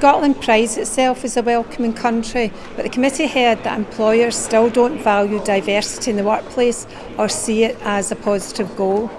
Scotland prides itself as a welcoming country, but the committee heard that employers still don't value diversity in the workplace or see it as a positive goal.